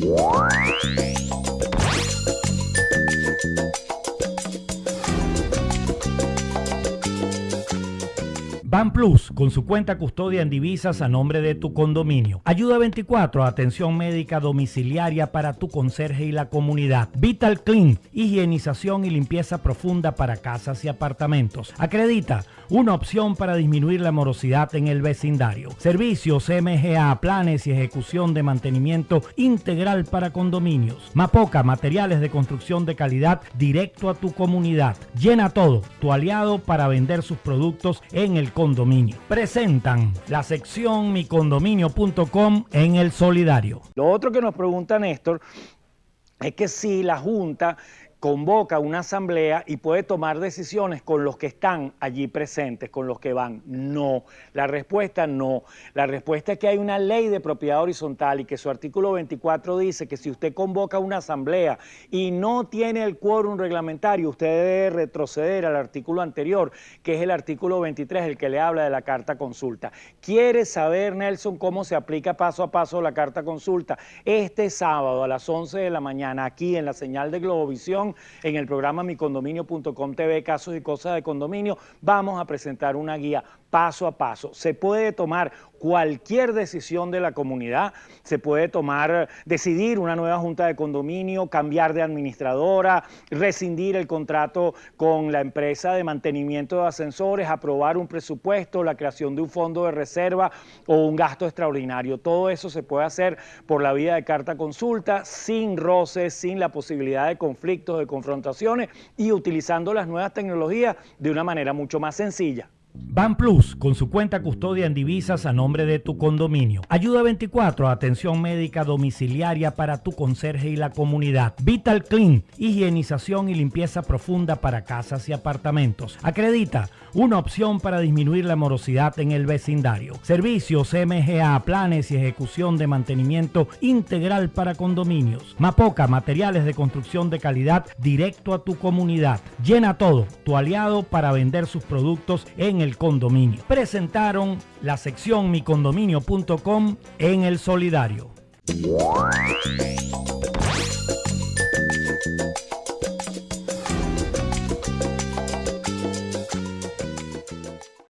Bye. Plus, con su cuenta custodia en divisas a nombre de tu condominio. Ayuda 24, atención médica domiciliaria para tu conserje y la comunidad. Vital Clean, higienización y limpieza profunda para casas y apartamentos. Acredita, una opción para disminuir la morosidad en el vecindario. Servicios MGA, planes y ejecución de mantenimiento integral para condominios. Mapoca, materiales de construcción de calidad directo a tu comunidad. Llena todo, tu aliado para vender sus productos en el condominio. Presentan la sección micondominio.com en el solidario. Lo otro que nos pregunta Néstor es que si la Junta convoca una asamblea y puede tomar decisiones con los que están allí presentes, con los que van. No, la respuesta no. La respuesta es que hay una ley de propiedad horizontal y que su artículo 24 dice que si usted convoca una asamblea y no tiene el quórum reglamentario, usted debe retroceder al artículo anterior, que es el artículo 23, el que le habla de la carta consulta. ¿Quiere saber, Nelson, cómo se aplica paso a paso la carta consulta? Este sábado a las 11 de la mañana, aquí en la señal de Globovisión, en el programa micondominio.com TV, casos y cosas de condominio, vamos a presentar una guía paso a paso. Se puede tomar cualquier decisión de la comunidad, se puede tomar, decidir una nueva junta de condominio, cambiar de administradora, rescindir el contrato con la empresa de mantenimiento de ascensores, aprobar un presupuesto, la creación de un fondo de reserva o un gasto extraordinario. Todo eso se puede hacer por la vía de carta consulta, sin roces, sin la posibilidad de conflictos, de confrontaciones y utilizando las nuevas tecnologías de una manera mucho más sencilla. Ban Plus, con su cuenta custodia en divisas a nombre de tu condominio. Ayuda 24, atención médica domiciliaria para tu conserje y la comunidad. Vital Clean, higienización y limpieza profunda para casas y apartamentos. Acredita, una opción para disminuir la morosidad en el vecindario. Servicios MGA, planes y ejecución de mantenimiento integral para condominios. Mapoca, materiales de construcción de calidad directo a tu comunidad. Llena todo, tu aliado para vender sus productos en el condominio. Presentaron la sección micondominio.com en el solidario.